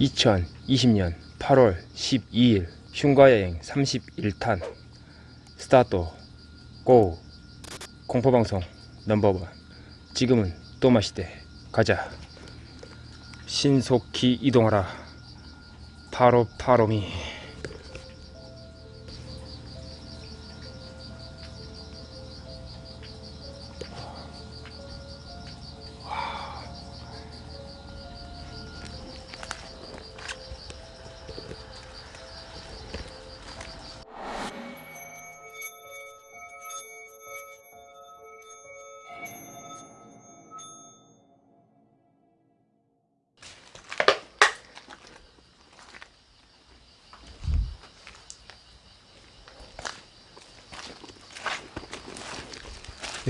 2020년 8월 12일 흉가여행 31탄. 스타트 고! 공포방송 넘버원. 지금은 또 마시대. 가자. 신속히 이동하라. 파로 파로미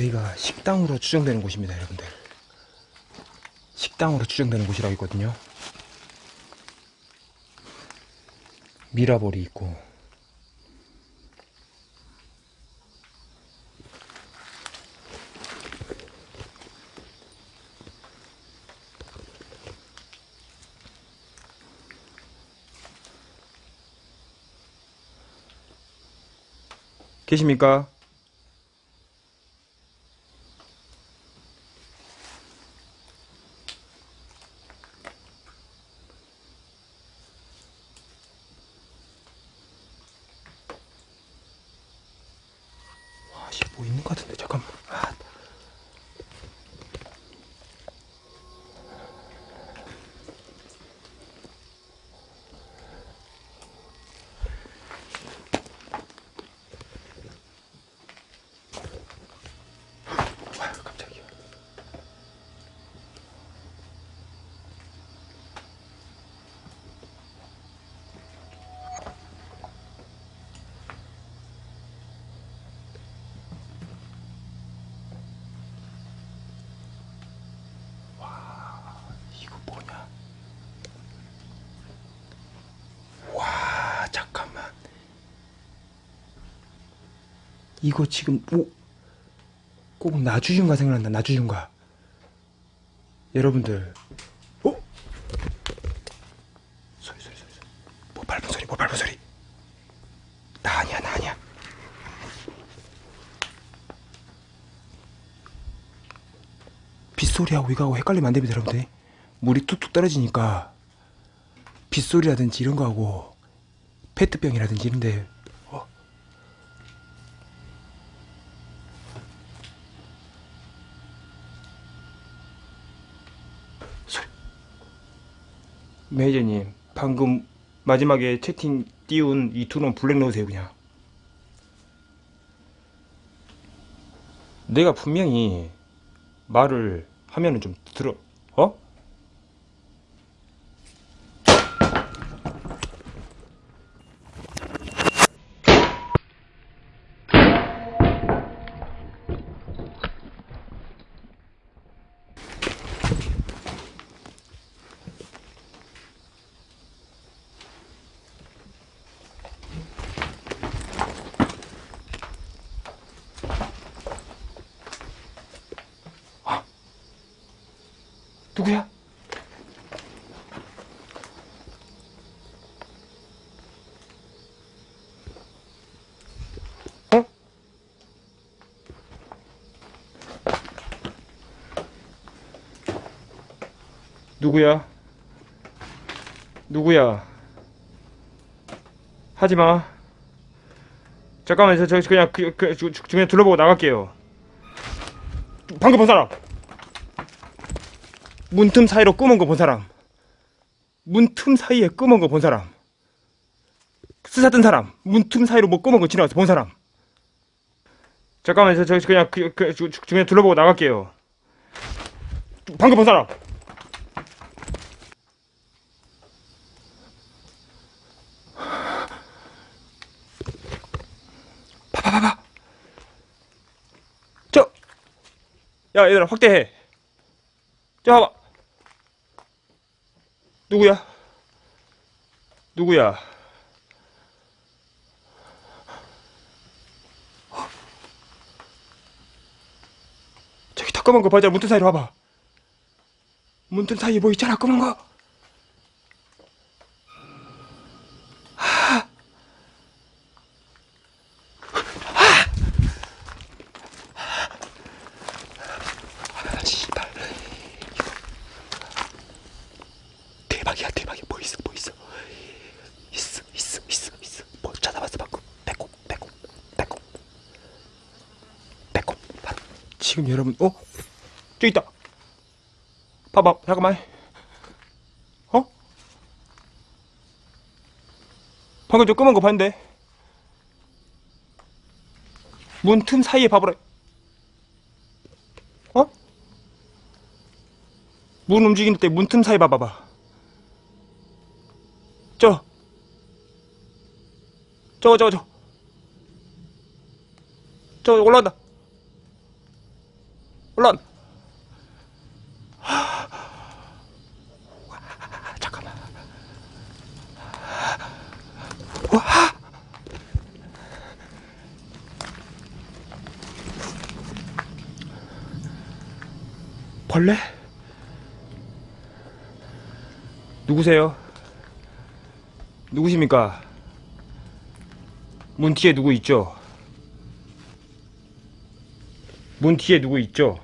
여기가 식당으로 추정되는 곳입니다 여러분들. 식당으로 추정되는 곳이라고 있거든요. 미라볼이 있고. 계십니까? 아, 씨, 뭐 있는 것 같은데, 잠깐만. 아. 아, 깜짝이야. 이거 뭐냐? 와, 잠깐만. 이거 지금 오, 꼭 나주윤가 생각난다. 나주윤가. 여러분들, 어? 소리 소리 소리. 뭐 밟은 소리, 뭐 밟은 소리. 나 아니야, 나 아니야. 빗소리하고 이거하고 헷갈리면 안 됩니다, 여러분들. 물이 툭툭 떨어지니까 빗소리라든지 이런 거하고 페트병이라든지 이런데 매니저님 방금 마지막에 채팅 띄운 이두놈 블랙 넣으세요 그냥 내가 분명히 말을 하면은 좀 들어 어? 누구야? 어? 누구야? 누구야? 하지 마. 잠깐만, 저, 저 그냥 그, 그, 저, 저, 그냥 둘러보고 나갈게요. 방금 본 사람. 문틈 사이로 끄먼 거본 사람. 문틈 사이에 끄먼 거본 사람. 스사뜬 사람. 문틈 사이로 뭐 끄먼 거 지나가서 본 사람. 잠깐만, 저, 저 그냥 그, 그, 저, 저, 그냥 둘러보고 나갈게요. 방금 본 사람. 봐봐봐봐. 저. 야, 얘들아 확대해. 저 봐봐. 누구야? 누구야? 저기 다 검은 거 봐자. 문틈 사이로 와봐. 문틈 사이에 뭐 있잖아 검은 거 대박이야 대박이야 뭐 있어 뭐 있어 있어 있어 있어 있어 뭐 찾아봤어 방금 배꼽 배꼽 배꼽 배꼽 바로 지금 여러분, 어? 저기 있다. 봐봐, 잠깐만. 어? 방금 저 검은 거 봤는데. 문 틈 사이에 봐보라. 어? 문 움직이는 때문 틈 사이 봐봐봐. 저. 저거, 저거, 저. 저 올라간다. 올라간다. 잠깐만. 와. 벌레? 누구세요? 누구십니까? 문 뒤에 누구 있죠? 문 뒤에 누구 있죠?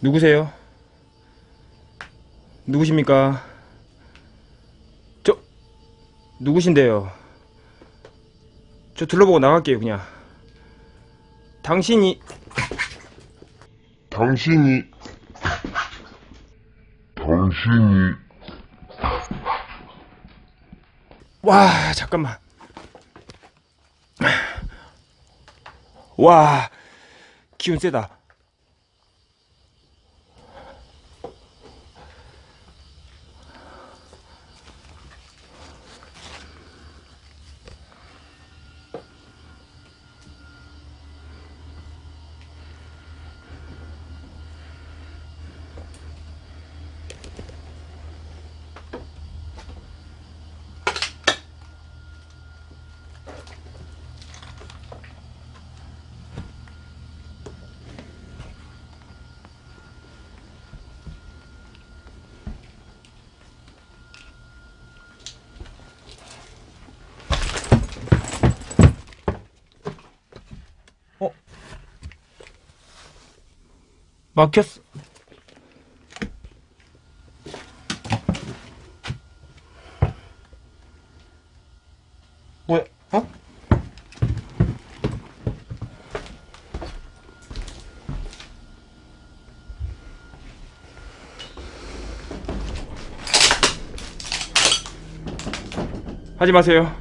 누구세요? 누구십니까? 저 누구신데요? 저 둘러보고 나갈게요 그냥 당신이 당신이 당신이 와 잠깐만 와 기운 세다 막혔어 뭐야? 어? 하지 마세요.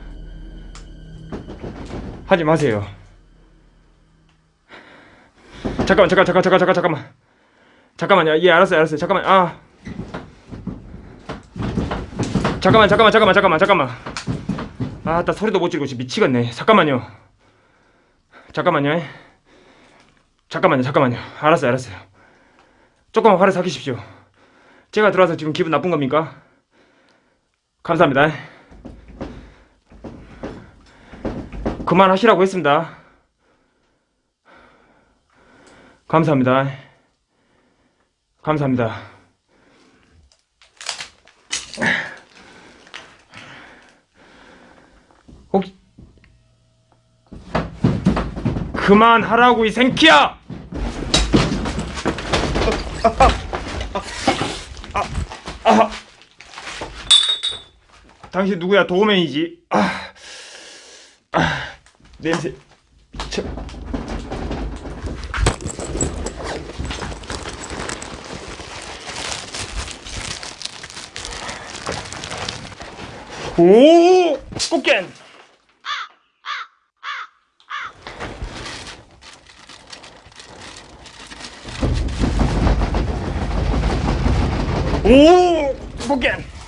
하지 마세요. 잠깐만, 잠깐, 잠깐, 잠깐, 잠깐, 잠깐만. 잠깐만요. 예, 알았어요, 알았어요. 잠깐만, 아. 잠깐만, 잠깐만, 잠깐만, 잠깐만, 잠깐만. 아, 나 소리도 못 지르고 지금 미치겠네. 잠깐만요. 잠깐만요. 잠깐만요, 잠깐만요. 알았어요, 알았어요. 조금만 화를 삭히십시오. 제가 들어와서 지금 기분 나쁜 겁니까? 감사합니다. 그만하시라고 했습니다. 감사합니다. 감사합니다. 혹시 그만하라고 이 생키야! 당신 누구야? 도우맨이지. 아, 아, 냄새. 오! 꽃겐! 오! 꽃겐!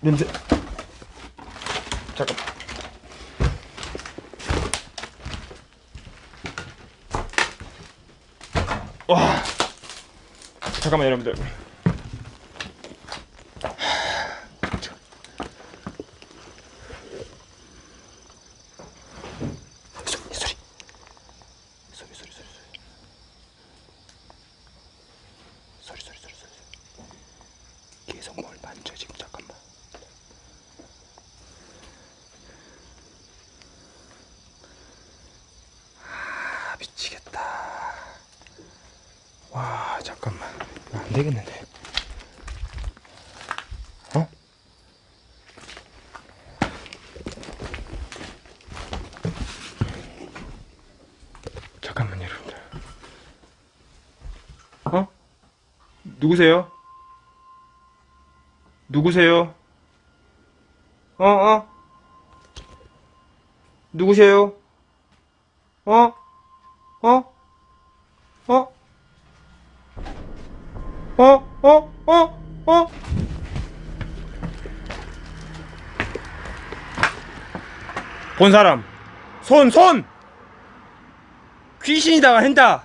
냄새. 잠깐 와. 잠깐만 여러분들. 되겠는데 어? 잠깐만 여러분들. 어? 누구세요? 누구세요? 어, 어? 누구세요? 어? 어? 어? 어? 어? 어? 어? 본 사람 손 손! 귀신이다가 한다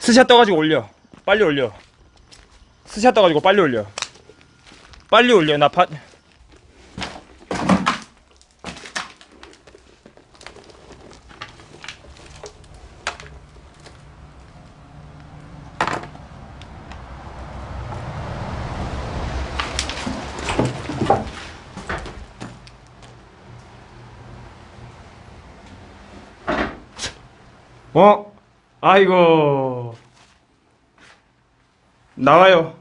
스샷 떠가지고 올려 빨리 올려 스샷 떠가지고 빨리 올려 빨리 올려 나 파... 어? 아이고. 나와요.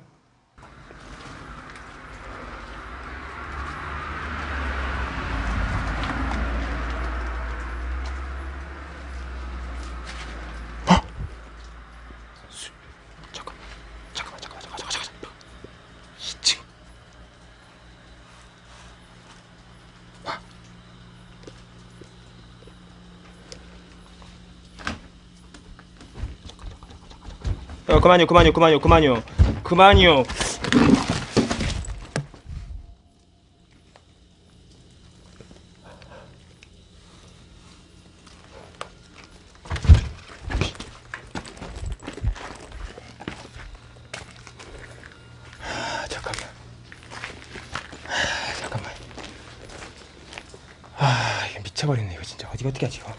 잠깐만 잠깐만 잠깐만 잠깐만 잠깐만 2층 어, 그만요, 그만요, 그만요, 그만요. 그만요. 미쳐버리네 이거 진짜 어디 어떻게 하지 이거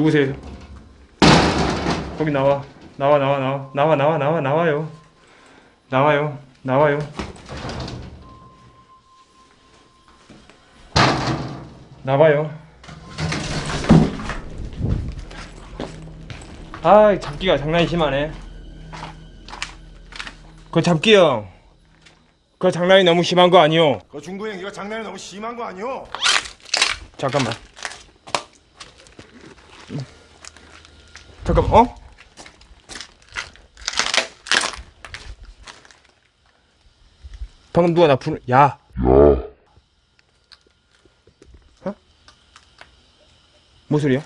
누구세요? 거기 나와. 나와, 나와, 나와. 나와, 나와, 나와, 나와요. 나와요. 나와요. 나와요. 아, 잡기가 장난이 심하네. 그 잡기 형. 그 장난이 너무 심한 거 아니오? 그 중구 형 이거 장난이 너무 심한 거 아니오? 잠깐만. 잠깐, 어? 방금 누가 나 부르, 야. 어? 뭐 소리야?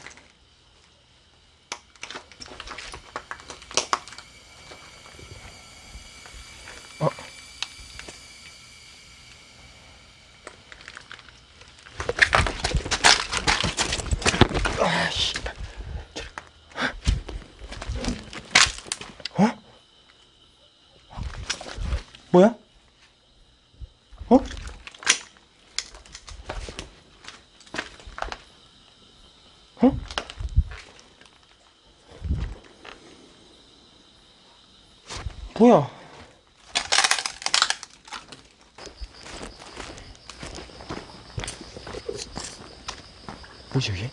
뭐야? 뭐지 이게?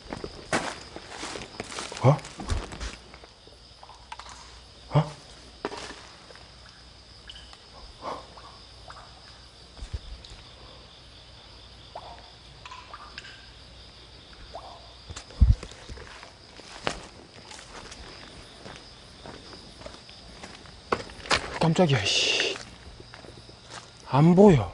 깜짝이야, 씨. 안 보여.